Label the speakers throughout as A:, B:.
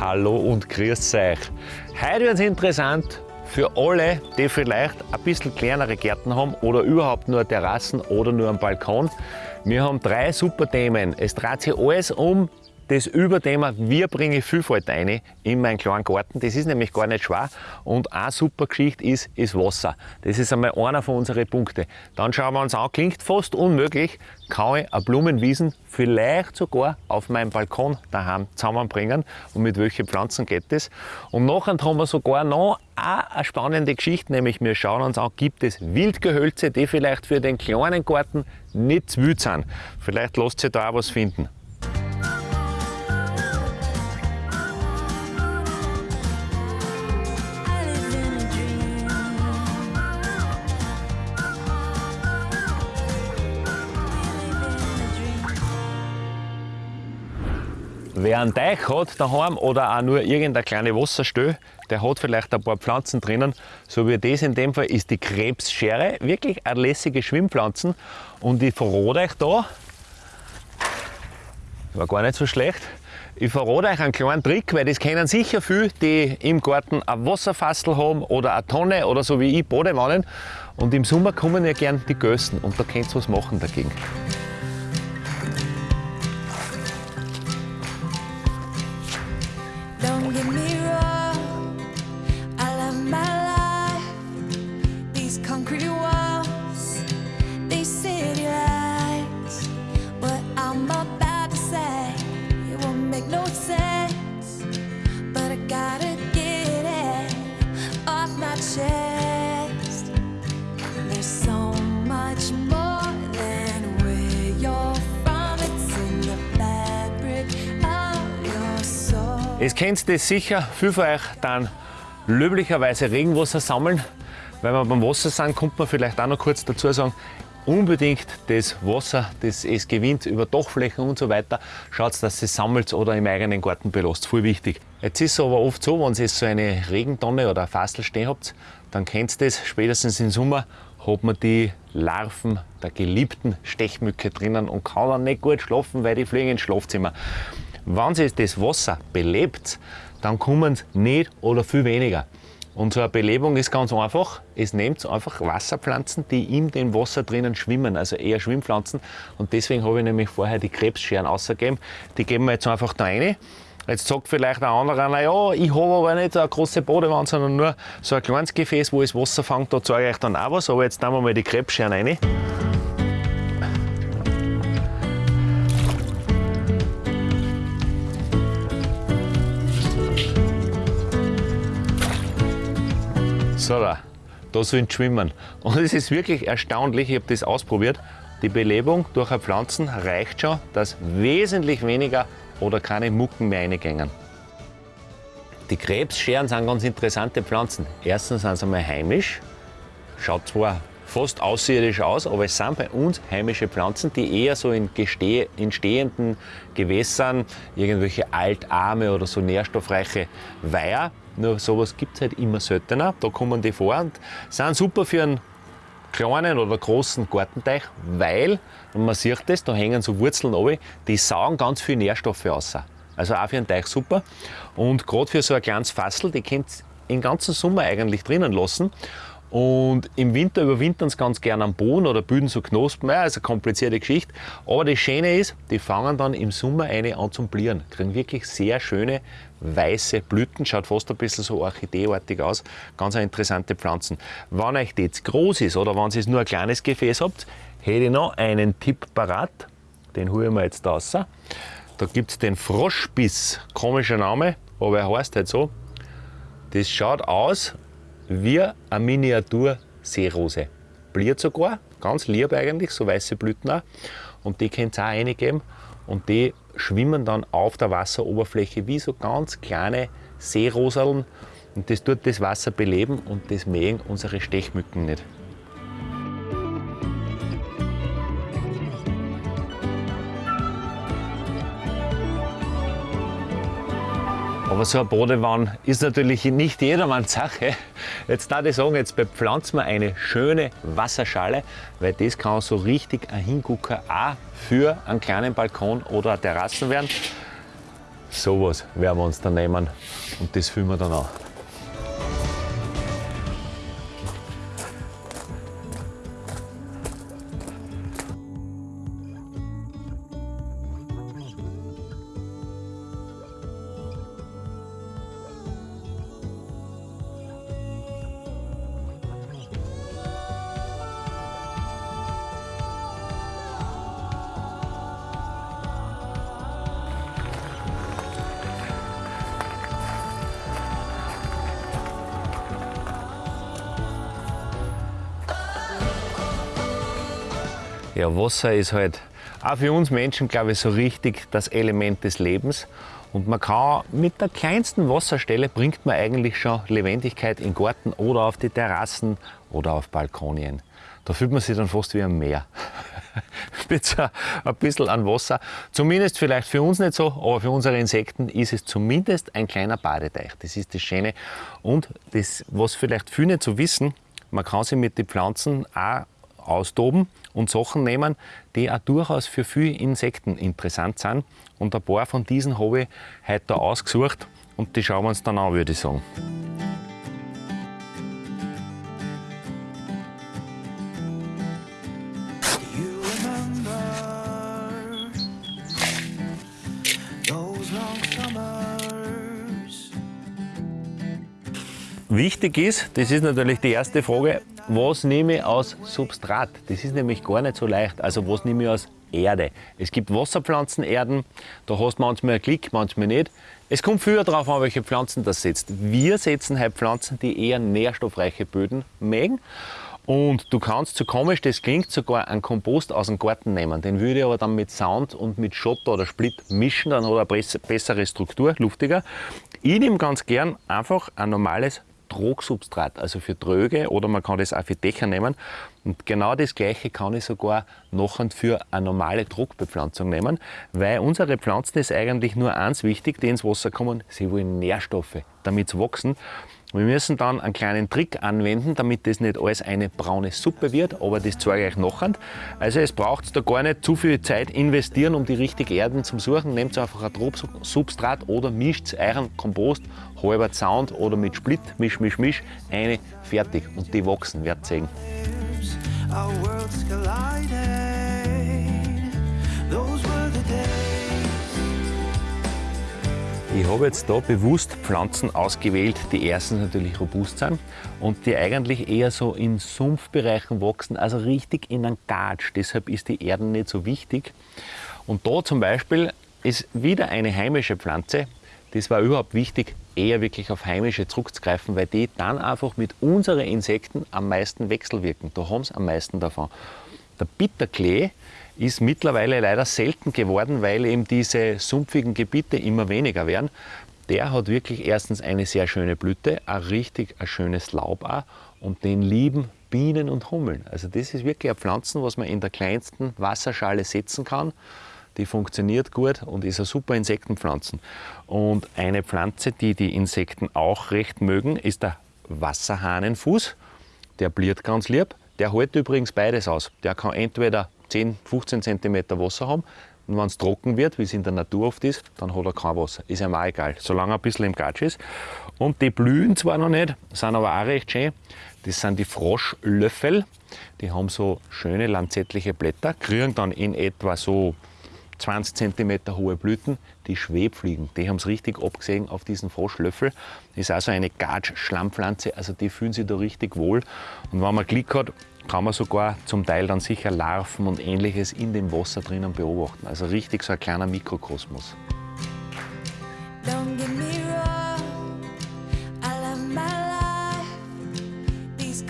A: Hallo und grüß euch. Heute wird es interessant für alle, die vielleicht ein bisschen kleinere Gärten haben oder überhaupt nur Terrassen oder nur einen Balkon. Wir haben drei super Themen. Es dreht sich alles um das Überthema, wie bringe ich Vielfalt ein in meinen kleinen Garten. Das ist nämlich gar nicht schwer. Und eine super Geschichte ist, ist Wasser. Das ist einmal einer von unseren Punkten. Dann schauen wir uns an, klingt fast unmöglich, kann ich eine Blumenwiesen vielleicht sogar auf meinem Balkon daheim zusammenbringen und mit welchen Pflanzen geht das. Und nachher haben wir sogar noch eine spannende Geschichte, nämlich wir schauen uns an, gibt es Wildgehölze, die vielleicht für den kleinen Garten nicht zu wild sind. Vielleicht lässt sich da auch was finden. Wer einen Teich hat daheim oder auch nur irgendeine kleine Wasserstelle, der hat vielleicht ein paar Pflanzen drinnen. So wie das in dem Fall ist die Krebsschere. Wirklich eine lässige Schwimmpflanzen. Und ich verrate euch da, war gar nicht so schlecht, ich verrate euch einen kleinen Trick, weil das kennen sicher viele, die im Garten ein Wasserfassel haben oder eine Tonne oder so wie ich Badewannen. Und im Sommer kommen ja gern die Gösten und da könnt ihr was machen dagegen. Kennt ihr sicher, viele von euch dann löblicherweise Regenwasser sammeln. Wenn wir beim Wasser sind, kommt man vielleicht auch noch kurz dazu sagen, unbedingt das Wasser, das es gewinnt über Dachflächen und so weiter, schaut, dass es sammelt oder im eigenen Garten belasst. Voll wichtig. Jetzt ist es aber oft so, wenn ihr so eine Regentonne oder ein Fassel stehen habt, dann kennt ihr das, spätestens im Sommer hat man die Larven der geliebten Stechmücke drinnen und kann dann nicht gut schlafen, weil die fliegen ins Schlafzimmer. Wenn sich das Wasser belebt, dann kommen es nicht oder viel weniger. Und so eine Belebung ist ganz einfach. Es nimmt einfach Wasserpflanzen, die in dem Wasser drinnen schwimmen, also eher Schwimmpflanzen. Und deswegen habe ich nämlich vorher die Krebsscheren ausgegeben. Die geben wir jetzt einfach da rein. Jetzt sagt vielleicht ein anderer, naja, ich habe aber nicht eine große Badewanne, sondern nur so ein kleines Gefäß, wo das Wasser fängt, da zeige ich euch dann auch was. Aber jetzt nehmen wir mal die Krebsscheren rein. So, da, sollen schwimmen. Und es ist wirklich erstaunlich, ich habe das ausprobiert. Die Belebung durch Pflanzen reicht schon, dass wesentlich weniger oder keine Mucken mehr reingängen. Die Krebsscheren sind ganz interessante Pflanzen. Erstens sind sie einmal heimisch, schaut zwar fast außerirdisch aus, aber es sind bei uns heimische Pflanzen, die eher so in, in stehenden Gewässern, irgendwelche altarme oder so nährstoffreiche Weiher, nur sowas gibt es halt immer seltener, da kommen die vor und sind super für einen kleinen oder großen Gartenteich, weil, und man sieht das, da hängen so Wurzeln runter, die saugen ganz viel Nährstoffe aus. Also auch für einen Teich super. Und gerade für so ein kleines Fassel, die könnt ihr den ganzen Sommer eigentlich drinnen lassen. Und im Winter überwintern sie ganz gerne am Boden oder bilden so Knospen. Ja, also eine komplizierte Geschichte. Aber das Schöne ist, die fangen dann im Sommer eine an zum Blieren. Kriegen wirklich sehr schöne weiße Blüten. Schaut fast ein bisschen so orchideeartig aus. Ganz interessante Pflanzen. Wenn euch das groß ist oder wenn ihr nur ein kleines Gefäß habt, hätte ich noch einen Tipp parat. Den holen wir jetzt raus. Da gibt es den Froschbiss. Komischer Name, aber er heißt halt so. Das schaut aus wie eine Miniatur-Seerose. Bliert sogar, ganz lieb eigentlich, so weiße Blüten auch. Und die könnt ihr auch reingeben und die schwimmen dann auf der Wasseroberfläche wie so ganz kleine Seeroseln und das tut das Wasser beleben und das mähen unsere Stechmücken nicht. Aber so eine Badewanne ist natürlich nicht jedermanns Sache. Jetzt darf ich sagen, jetzt bepflanzen wir eine schöne Wasserschale, weil das kann so richtig ein Hingucker auch für einen kleinen Balkon oder eine Terrassen werden. Sowas werden wir uns dann nehmen und das füllen wir dann auch. Ja, Wasser ist halt auch für uns Menschen, glaube ich, so richtig das Element des Lebens. Und man kann mit der kleinsten Wasserstelle bringt man eigentlich schon Lebendigkeit in Garten oder auf die Terrassen oder auf Balkonien. Da fühlt man sich dann fast wie am Meer. mit so ein bisschen an Wasser. Zumindest vielleicht für uns nicht so, aber für unsere Insekten ist es zumindest ein kleiner Badeteich. Das ist das Schöne. Und das, was vielleicht viele nicht so wissen, man kann sich mit den Pflanzen auch austoben und Sachen nehmen, die auch durchaus für viele Insekten interessant sind. Und ein paar von diesen habe ich heute ausgesucht und die schauen wir uns dann an, würde ich sagen. Wichtig ist, das ist natürlich die erste Frage, was nehme ich aus Substrat? Das ist nämlich gar nicht so leicht. Also was nehme ich aus Erde? Es gibt Wasserpflanzenerden, da hast du manchmal einen Klick, manchmal nicht. Es kommt früher darauf an, welche Pflanzen das setzt. Wir setzen halt Pflanzen, die eher nährstoffreiche Böden mögen. Und du kannst, so komisch das klingt, sogar einen Kompost aus dem Garten nehmen. Den würde ich aber dann mit Sand und mit Schotter oder Split mischen, dann hat er eine bessere Struktur, luftiger. Ich nehme ganz gern einfach ein normales Trogsubstrat, also für Tröge oder man kann das auch für Dächer nehmen. Und genau das gleiche kann ich sogar noch für eine normale Druckbepflanzung nehmen, weil unsere Pflanzen ist eigentlich nur eins wichtig, die ins Wasser kommen, sie wollen Nährstoffe, damit sie wachsen. Wir müssen dann einen kleinen Trick anwenden, damit das nicht alles eine braune Suppe wird, aber das zeige ich euch nachher. Also es braucht da gar nicht zu viel Zeit investieren, um die richtigen Erden zu suchen. Nehmt einfach ein Tropfsubstrat oder mischt euren Kompost, halber Sound oder mit Split, misch, misch, misch, eine, fertig. Und die wachsen, werdet sehen. Ich habe jetzt da bewusst Pflanzen ausgewählt, die erstens natürlich robust sind und die eigentlich eher so in Sumpfbereichen wachsen, also richtig in einem Gatsch. Deshalb ist die Erde nicht so wichtig. Und da zum Beispiel ist wieder eine heimische Pflanze. Das war überhaupt wichtig, eher wirklich auf heimische zurückzugreifen, weil die dann einfach mit unseren Insekten am meisten wechselwirken. Da haben sie am meisten davon. Der Bitterklee ist mittlerweile leider selten geworden, weil eben diese sumpfigen Gebiete immer weniger werden. Der hat wirklich erstens eine sehr schöne Blüte, ein richtig ein schönes Laub auch und den lieben Bienen und Hummeln. Also das ist wirklich ein Pflanzen, was man in der kleinsten Wasserschale setzen kann. Die funktioniert gut und ist eine super Insektenpflanzen. Und eine Pflanze, die die Insekten auch recht mögen, ist der Wasserhahnenfuß. Der bliert ganz lieb. Der hält übrigens beides aus. Der kann entweder 10, 15 cm Wasser haben. Und wenn es trocken wird, wie es in der Natur oft ist, dann hat er kein Wasser. Ist ihm auch egal, solange er ein bisschen im Gatsch ist. Und die blühen zwar noch nicht, sind aber auch recht schön. Das sind die Froschlöffel. Die haben so schöne lanzettliche Blätter, kriegen dann in etwa so 20 cm hohe Blüten, die Schwebfliegen. Die haben es richtig abgesehen auf diesen Froschlöffel. Das ist also eine Gatsch-Schlammpflanze, also die fühlen sich da richtig wohl. Und wenn man Glück hat, kann man sogar zum Teil dann sicher Larven und ähnliches in dem Wasser drinnen beobachten. Also richtig so ein kleiner Mikrokosmos.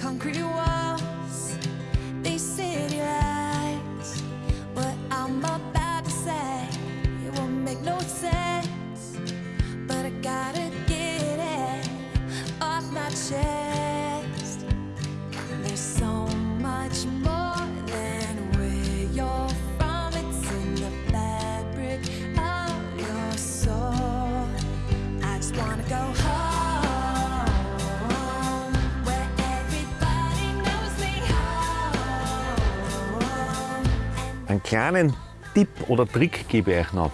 A: concrete walls. Einen kleinen Tipp oder Trick gebe ich euch noch.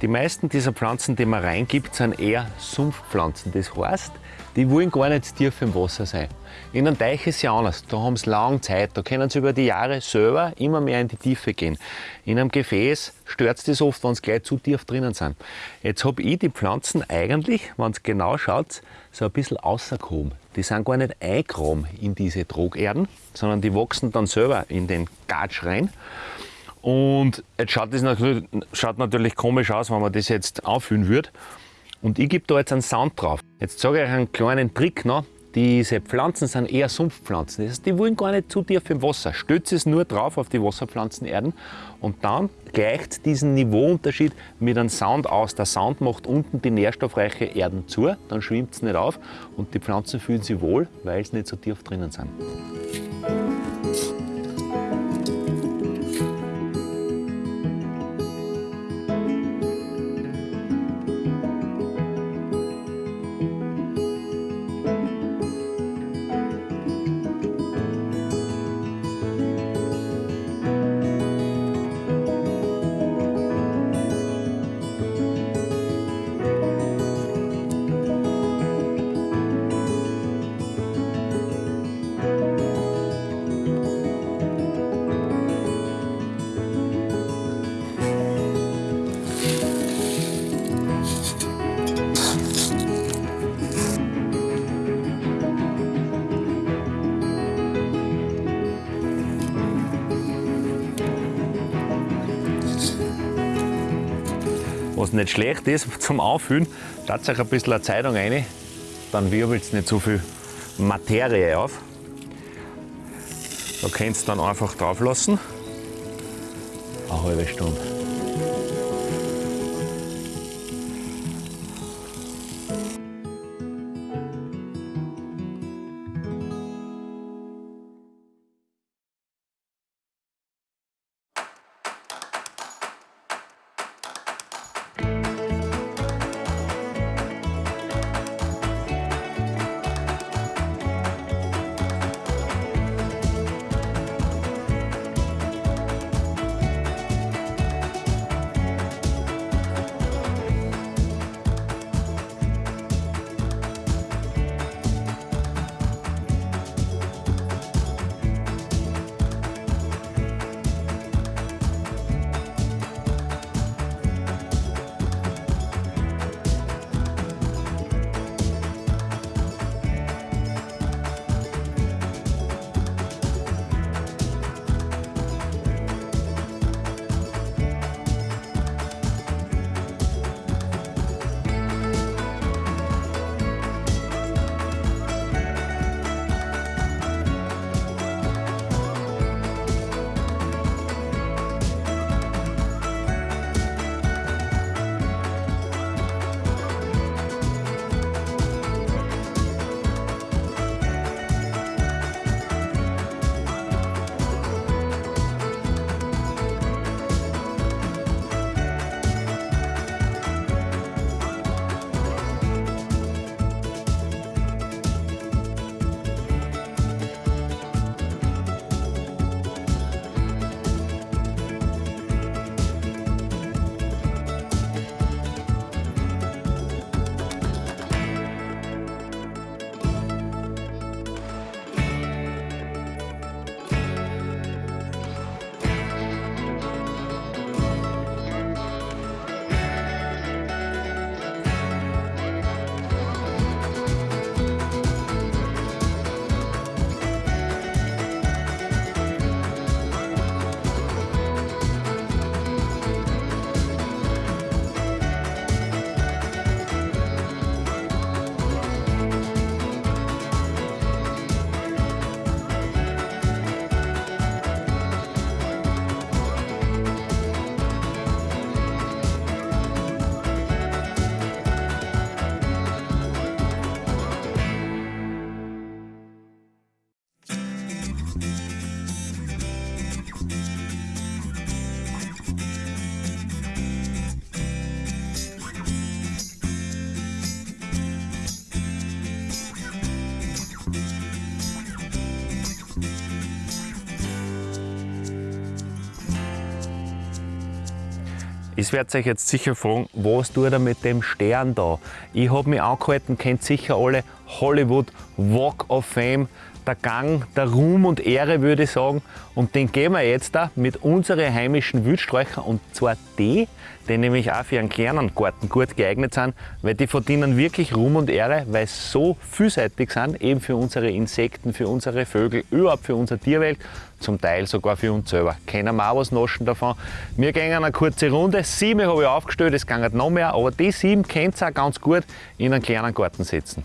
A: Die meisten dieser Pflanzen, die man reingibt, sind eher Sumpfpflanzen. Das heißt, die wollen gar nicht tief im Wasser sein. In einem Teich ist es ja anders. Da haben sie lange Zeit. Da können sie über die Jahre selber immer mehr in die Tiefe gehen. In einem Gefäß stört es das oft, wenn sie gleich zu tief drinnen sind. Jetzt habe ich die Pflanzen eigentlich, wenn ihr genau schaut, so ein bisschen außergehoben. Die sind gar nicht eingraben in diese Drogerden, sondern die wachsen dann selber in den Gatsch rein. Und jetzt schaut das natürlich, schaut natürlich komisch aus, wenn man das jetzt auffüllen würde. Und ich gebe da jetzt einen Sound drauf. Jetzt sage ich euch einen kleinen Trick noch. Diese Pflanzen sind eher Sumpfpflanzen. Das heißt, die wollen gar nicht zu tief im Wasser. Stützt es nur drauf auf die Wasserpflanzenerden und dann gleicht diesen Niveauunterschied mit einem Sound aus. Der Sound macht unten die nährstoffreiche Erden zu, dann schwimmt es nicht auf und die Pflanzen fühlen sich wohl, weil sie nicht so tief drinnen sind. Was nicht schlecht ist zum Auffüllen, lasst euch ein bisschen eine Zeitung rein, dann wirbelt es nicht so viel Materie auf. Da könnt ihr dann einfach drauf lassen. Eine halbe Stunde. Ich werde euch jetzt sicher fragen, was tut er mit dem Stern da? Ich habe mich angehalten, kennt sicher alle Hollywood Walk of Fame der Gang der Ruhm und Ehre, würde ich sagen. Und den gehen wir jetzt da mit unseren heimischen Wildsträuchern und zwar die, die nämlich auch für einen kleinen Garten gut geeignet sind, weil die verdienen wirklich Ruhm und Ehre, weil sie so vielseitig sind, eben für unsere Insekten, für unsere Vögel, überhaupt für unsere Tierwelt, zum Teil sogar für uns selber. Können wir auch was naschen davon. Wir gehen eine kurze Runde. Sieben habe ich aufgestellt, es geht noch mehr, aber die sieben könnt ihr auch ganz gut in einen kleinen Garten setzen.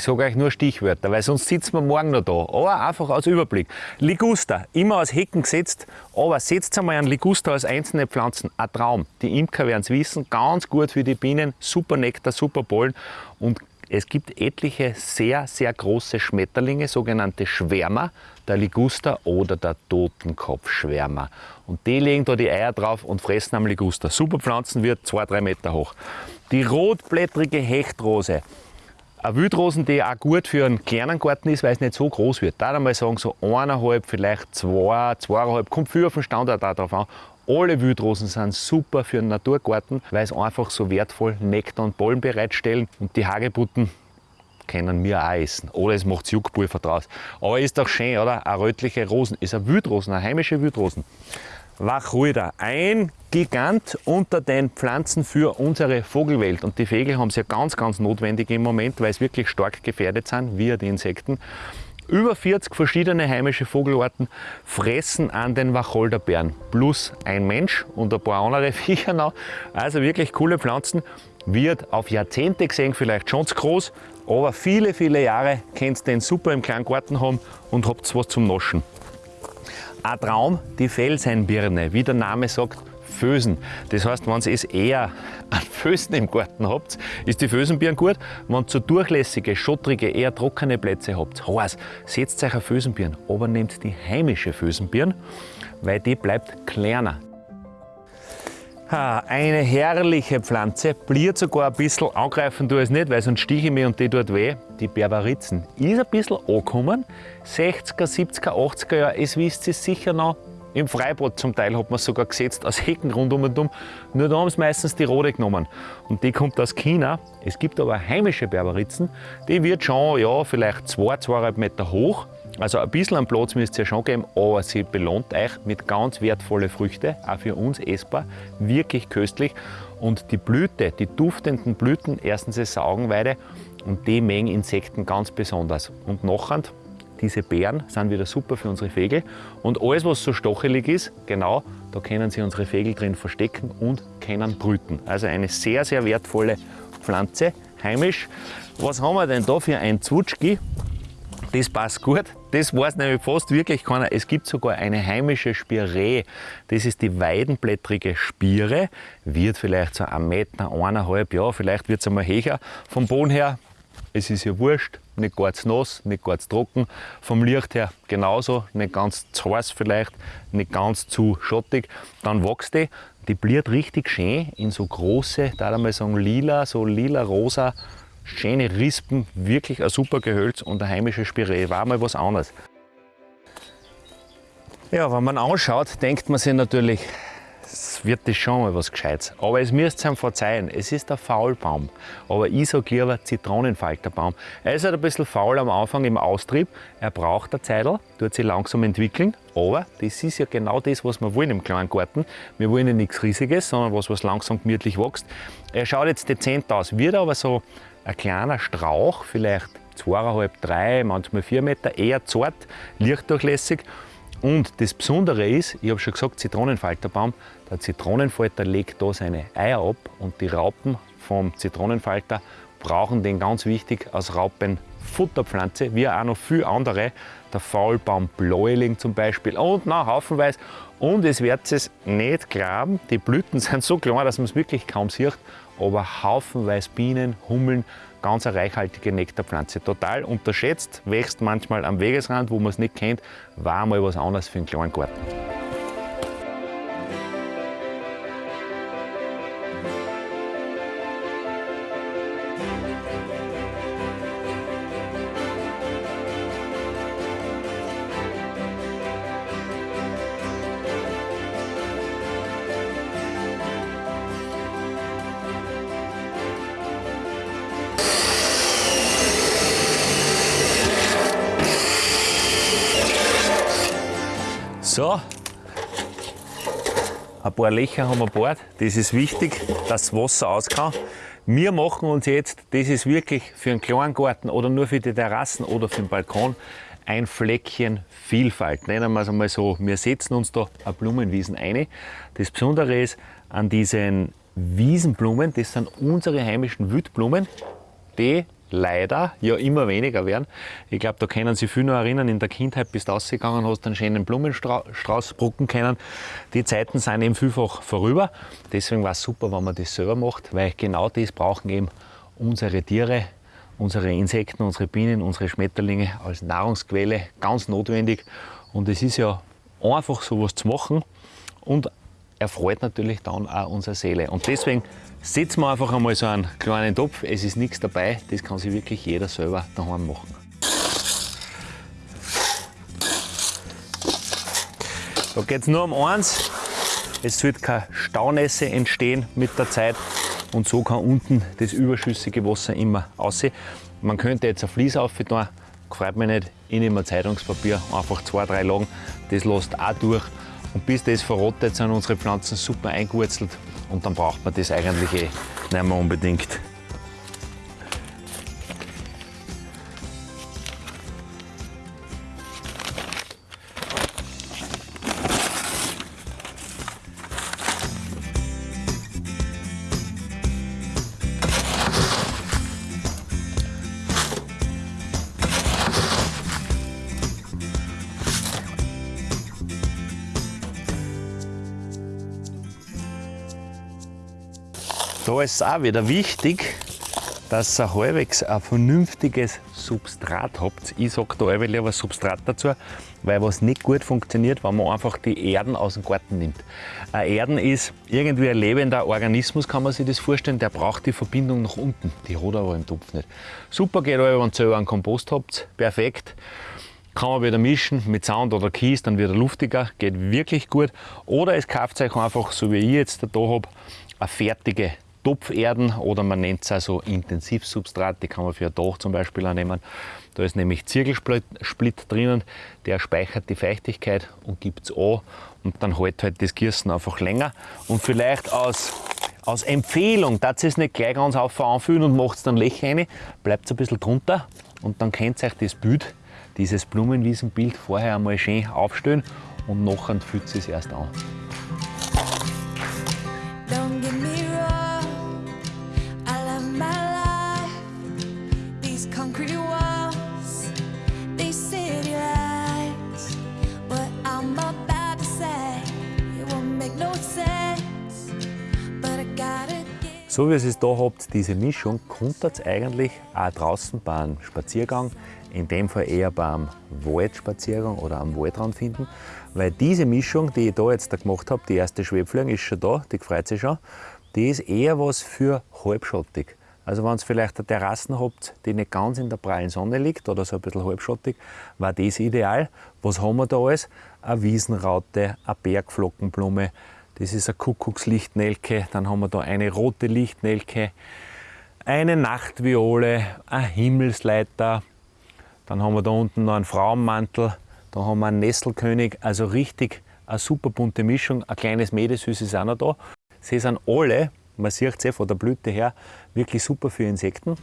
A: Ich sage euch nur Stichwörter, weil sonst sitzen wir morgen noch da. Aber einfach als Überblick. Liguster, immer als Hecken gesetzt, aber setzt einmal einen Liguster als einzelne Pflanzen. Ein Traum. Die Imker werden es wissen, ganz gut für die Bienen, super Nektar, super Pollen und es gibt etliche sehr, sehr große Schmetterlinge, sogenannte Schwärmer, der Liguster oder der Totenkopfschwärmer. Und die legen da die Eier drauf und fressen am Liguster. Super Pflanzen wird 2-3 Meter hoch. Die rotblättrige Hechtrose, eine Wildrosen, die auch gut für einen kleinen Garten ist, weil es nicht so groß wird. Da einmal sagen, so eineinhalb, vielleicht zwei, zweieinhalb, kommt viel auf den Standort auch drauf an. Alle Wildrosen sind super für einen Naturgarten, weil sie einfach so wertvoll Nektar und Pollen bereitstellen. Und die Hagebutten können wir auch essen. Oder es macht Juckpulver draus. Aber ist doch schön, oder? Eine rötliche Rosen ist eine Wildrosen, eine heimische Wildrosen. Wacholder, ein Gigant unter den Pflanzen für unsere Vogelwelt. Und die Vögel haben es ja ganz, ganz notwendig im Moment, weil sie wirklich stark gefährdet sind, wie die Insekten. Über 40 verschiedene heimische Vogelarten fressen an den Wacholderbeeren. Plus ein Mensch und ein paar andere Viecher noch. Also wirklich coole Pflanzen. Wird auf Jahrzehnte gesehen vielleicht schon zu groß, aber viele, viele Jahre könnt ihr den super im kleinen Garten haben und habt was zum Naschen. Ein Traum, die Felseinbirne, wie der Name sagt, Fösen. Das heißt, wenn ihr es eher an Fösen im Garten habt, ist die Fösenbirne gut. Wenn ihr zu durchlässige, schottrige, eher trockene Plätze habt, heiß, setzt euch eine Fösenbirne, aber nehmt die heimische Fösenbirne, weil die bleibt kleiner. Eine herrliche Pflanze, bliert sogar ein bisschen, angreifen ich es nicht, weil sonst stiche ich mich und die tut weh. Die Berberitzen. Ist ein bisschen angekommen, 60er, 70er, 80er Jahre, es wisst ihr sicher noch, im Freibad zum Teil hat man sogar gesetzt, aus Hecken rundum und um. Nur da haben sie meistens die rote genommen. Und die kommt aus China. Es gibt aber heimische Berberitzen, die wird schon, ja, vielleicht 2, 2,5 Meter hoch. Also ein bisschen an Platz müsst ihr schon geben, aber sie belohnt euch mit ganz wertvollen Früchten, auch für uns essbar, wirklich köstlich. Und die Blüte, die duftenden Blüten, erstens ist es Augenweide und die mengen Insekten ganz besonders. Und nachher, diese Beeren sind wieder super für unsere Vögel. Und alles, was so stochelig ist, genau, da können sie unsere Vögel drin verstecken und können brüten. Also eine sehr, sehr wertvolle Pflanze, heimisch. Was haben wir denn da für ein Zwutschki? Das passt gut. Das weiß nämlich fast wirklich keiner. Es gibt sogar eine heimische Spiree. Das ist die weidenblättrige Spire. Wird vielleicht so ein Meter, eineinhalb, ja, vielleicht wird es einmal höher vom Boden her. Es ist ja wurscht, nicht ganz nass, nicht ganz trocken. Vom Licht her genauso, nicht ganz zu heiß vielleicht, nicht ganz zu schottig. Dann wächst die. Die bliert richtig schön in so große, da mal sagen lila, so lila-rosa schöne Rispen, wirklich ein super Gehölz und eine heimische Spiree. War mal was anderes. Ja, wenn man anschaut, denkt man sich natürlich, es wird das schon mal was Gescheites. Aber es müsst ihr ihm verzeihen, es ist der Faulbaum. Aber ich sage lieber Zitronenfalterbaum. Er ist halt ein bisschen faul am Anfang im Austrieb. Er braucht eine Zeit, tut sich langsam entwickeln. Aber das ist ja genau das, was wir wollen im kleinen Garten. Wir wollen ja nichts Riesiges, sondern was, was langsam gemütlich wächst. Er schaut jetzt dezent aus, wird aber so ein kleiner Strauch, vielleicht zweieinhalb, drei, manchmal vier Meter, eher zart, lichtdurchlässig. Und das Besondere ist, ich habe schon gesagt, Zitronenfalterbaum, der Zitronenfalter legt da seine Eier ab und die Raupen vom Zitronenfalter brauchen den ganz wichtig als Raupenfutterpflanze, wie auch noch viele andere, der Faulbaum Bläuling zum Beispiel und noch haufenweise. Und es wird es nicht glauben, die Blüten sind so klein, dass man es wirklich kaum sieht aber haufenweise Bienen, Hummeln, ganz eine reichhaltige Nektarpflanze. Total unterschätzt, wächst manchmal am Wegesrand, wo man es nicht kennt, war mal was anderes für einen kleinen Garten. So, ein paar Löcher haben wir bohrt. Das ist wichtig, dass das Wasser aus kann. Wir machen uns jetzt, das ist wirklich für einen kleinen Garten oder nur für die Terrassen oder für den Balkon, ein Fleckchen Vielfalt. Nennen wir es einmal so. Wir setzen uns da eine Blumenwiesen ein. Das Besondere ist an diesen Wiesenblumen, das sind unsere heimischen Wildblumen, die leider ja immer weniger werden. Ich glaube, da können Sie viel noch erinnern, in der Kindheit bist du rausgegangen, hast einen schönen Blumenstrauß brucken können. Die Zeiten sind eben vielfach vorüber. Deswegen war es super, wenn man das selber macht, weil genau das brauchen eben unsere Tiere, unsere Insekten, unsere Bienen, unsere Schmetterlinge als Nahrungsquelle ganz notwendig. Und es ist ja einfach sowas zu machen und erfreut natürlich dann auch unsere Seele. Und deswegen setzen wir einfach einmal so einen kleinen Topf. Es ist nichts dabei, das kann sich wirklich jeder selber daheim machen. Da geht es nur um eins, es wird keine Staunässe entstehen mit der Zeit und so kann unten das überschüssige Wasser immer aussehen. Man könnte jetzt ein Vlies auf tun, gefreut mich nicht, ich nehme ein Zeitungspapier, einfach zwei, drei Lagen, das lässt auch durch und bis das verrottet, sind unsere Pflanzen super eingewurzelt und dann braucht man das eigentlich eh nicht mehr unbedingt. Da ist es auch wieder wichtig, dass ihr halbwegs ein vernünftiges Substrat habt. Ich sage da auch lieber Substrat dazu, weil was nicht gut funktioniert, wenn man einfach die Erden aus dem Garten nimmt. Ein Erden ist irgendwie ein lebender Organismus, kann man sich das vorstellen, der braucht die Verbindung nach unten. Die hat er aber im Topf nicht. Super geht aber, wenn ihr einen Kompost habt, perfekt. Kann man wieder mischen mit Sand oder Kies, dann wird er luftiger, geht wirklich gut. Oder es kauft euch einfach, so wie ich jetzt da habe, eine fertige Topferden oder man nennt es also Intensivsubstrat, die kann man für ein Dach zum Beispiel auch nehmen. Da ist nämlich Zirkelsplit drinnen, der speichert die Feuchtigkeit und gibt es an und dann hält halt das Gießen einfach länger. Und vielleicht aus, aus Empfehlung, dass es nicht gleich ganz auf anfühlen und macht es dann Löcher rein, bleibt es ein bisschen drunter und dann könnt ihr euch das Bild, dieses Blumenwiesenbild vorher einmal schön aufstellen und nachher fühlt es erst an. So wie ihr es da habt, diese Mischung, konntet ihr eigentlich auch draußen beim Spaziergang, in dem Fall eher beim Waldspaziergang oder am Waldrand finden, weil diese Mischung, die ich da jetzt da gemacht habe, die erste Schwebfliegen ist schon da, die freut sich schon, die ist eher was für halbschattig. Also wenn ihr vielleicht eine Terrassen habt, die nicht ganz in der prallen Sonne liegt oder so ein bisschen halbschattig, war das ideal. Was haben wir da alles? Eine Wiesenraute, eine Bergflockenblume, das ist eine Kuckuckslichtnelke. Dann haben wir da eine rote Lichtnelke, eine Nachtviole, ein Himmelsleiter. Dann haben wir da unten noch einen Frauenmantel. Da haben wir einen Nesselkönig. Also richtig eine super bunte Mischung. Ein kleines Mädesüß ist auch noch da. Sie sind alle, man sieht es eh von der Blüte her, wirklich super für Insekten.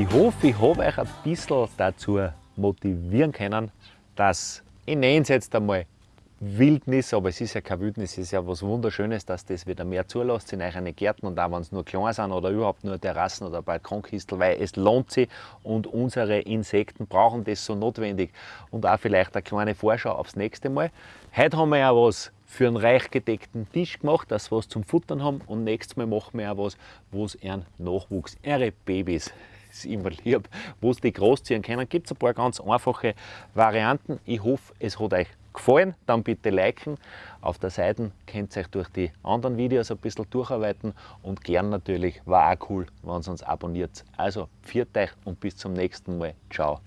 A: Ich hoffe, ich habe euch ein bisschen dazu motivieren können, dass ich nenne es jetzt einmal Wildnis, aber es ist ja keine Wildnis, es ist ja was Wunderschönes, dass das wieder mehr zulässt in euren Gärten und auch wenn es nur klein sind oder überhaupt nur Terrassen oder Balkonkistel, weil es lohnt sich und unsere Insekten brauchen das so notwendig. Und auch vielleicht eine kleine Vorschau aufs nächste Mal. Heute haben wir ja was für einen reich gedeckten Tisch gemacht, dass wir was zum Futtern haben und nächstes Mal machen wir ja was, wo es ihren Nachwuchs, ihre Babys ist immer lieb, wo sie die großziehen können. Gibt es ein paar ganz einfache Varianten. Ich hoffe, es hat euch gefallen, dann bitte liken. Auf der Seite könnt ihr euch durch die anderen Videos ein bisschen durcharbeiten und gern natürlich, war auch cool, wenn ihr uns abonniert. Also, viert euch und bis zum nächsten Mal. Ciao.